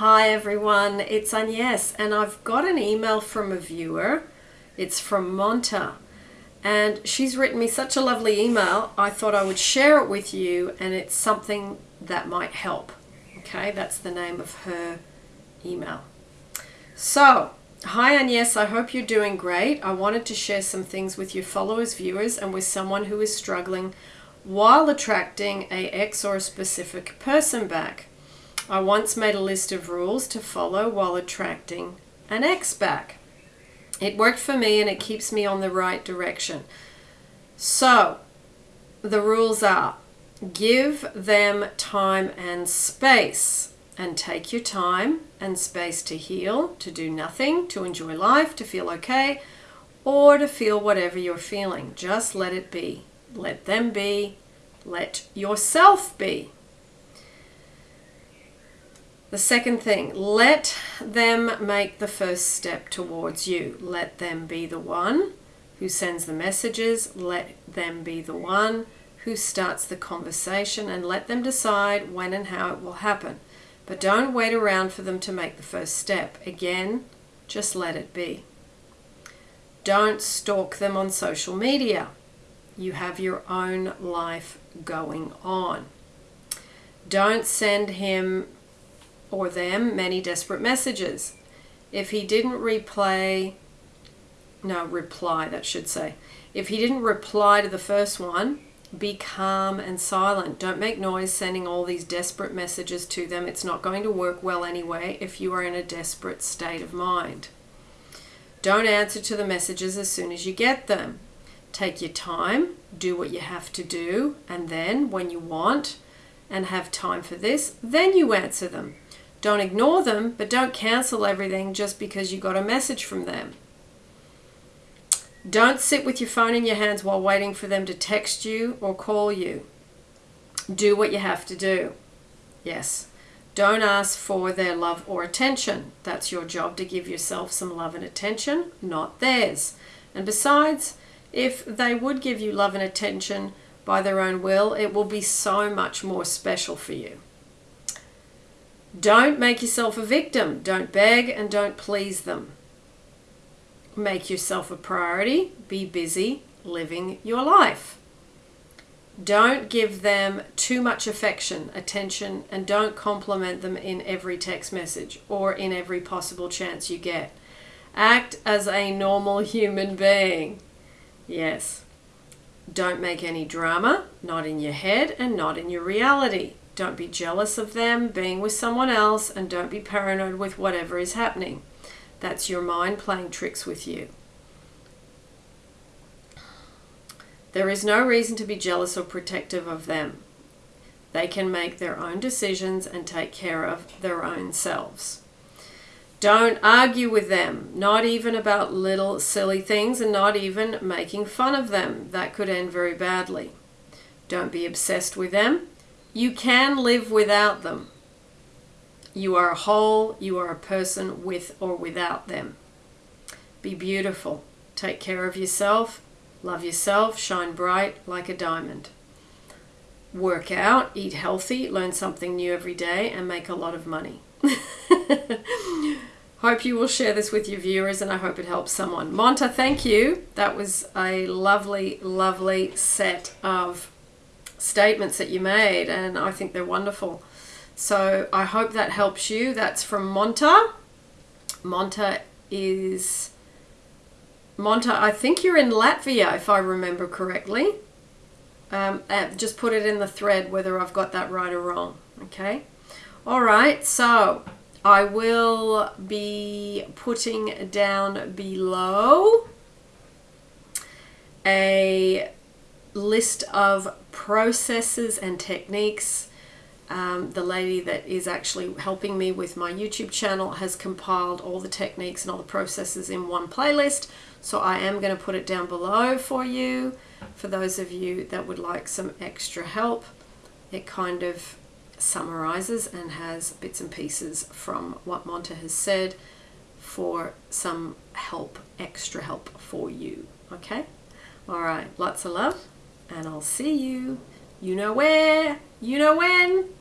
Hi everyone, it's Agnes and I've got an email from a viewer. It's from Monta and she's written me such a lovely email. I thought I would share it with you and it's something that might help. Okay, that's the name of her email. So, hi Agnes, I hope you're doing great. I wanted to share some things with your followers, viewers, and with someone who is struggling while attracting a ex or a specific person back. I once made a list of rules to follow while attracting an ex back. It worked for me and it keeps me on the right direction. So, the rules are give them time and space and take your time and space to heal, to do nothing, to enjoy life, to feel okay, or to feel whatever you're feeling. Just let it be. Let them be. Let yourself be. The second thing, let them make the first step towards you. Let them be the one who sends the messages. Let them be the one who starts the conversation and let them decide when and how it will happen. But don't wait around for them to make the first step. Again, just let it be. Don't stalk them on social media. You have your own life going on. Don't send him or them many desperate messages. If he didn't replay, no, reply, that should say. If he didn't reply to the first one, be calm and silent. Don't make noise sending all these desperate messages to them. It's not going to work well anyway if you are in a desperate state of mind. Don't answer to the messages as soon as you get them. Take your time, do what you have to do, and then when you want and have time for this, then you answer them. Don't ignore them, but don't cancel everything just because you got a message from them. Don't sit with your phone in your hands while waiting for them to text you or call you. Do what you have to do. Yes. Don't ask for their love or attention. That's your job to give yourself some love and attention, not theirs. And besides, if they would give you love and attention by their own will, it will be so much more special for you. Don't make yourself a victim. Don't beg and don't please them. Make yourself a priority. Be busy living your life. Don't give them too much affection, attention, and don't compliment them in every text message or in every possible chance you get. Act as a normal human being. Yes. Don't make any drama, not in your head and not in your reality. Don't be jealous of them being with someone else and don't be paranoid with whatever is happening. That's your mind playing tricks with you. There is no reason to be jealous or protective of them. They can make their own decisions and take care of their own selves. Don't argue with them, not even about little silly things and not even making fun of them. That could end very badly. Don't be obsessed with them. You can live without them. You are a whole, you are a person with or without them. Be beautiful. Take care of yourself. Love yourself. Shine bright like a diamond. Work out, eat healthy, learn something new every day, and make a lot of money. hope you will share this with your viewers and I hope it helps someone. Monta, thank you. That was a lovely, lovely set of statements that you made, and I think they're wonderful. So I hope that helps you. That's from Monta. Monta is Monta. I think you're in Latvia, if I remember correctly. Um, just put it in the thread whether I've got that right or wrong. Okay. All right. So I will be putting down below a list of processes and techniques. Um, the lady that is actually helping me with my YouTube channel has compiled all the techniques and all the processes in one playlist. So I am going to put it down below for you. For those of you that would like some extra help, it kind of summarizes and has bits and pieces from what Monta has said for some help, extra help for you. Okay? All right. Lots of love and I'll see you. You know where, you know when.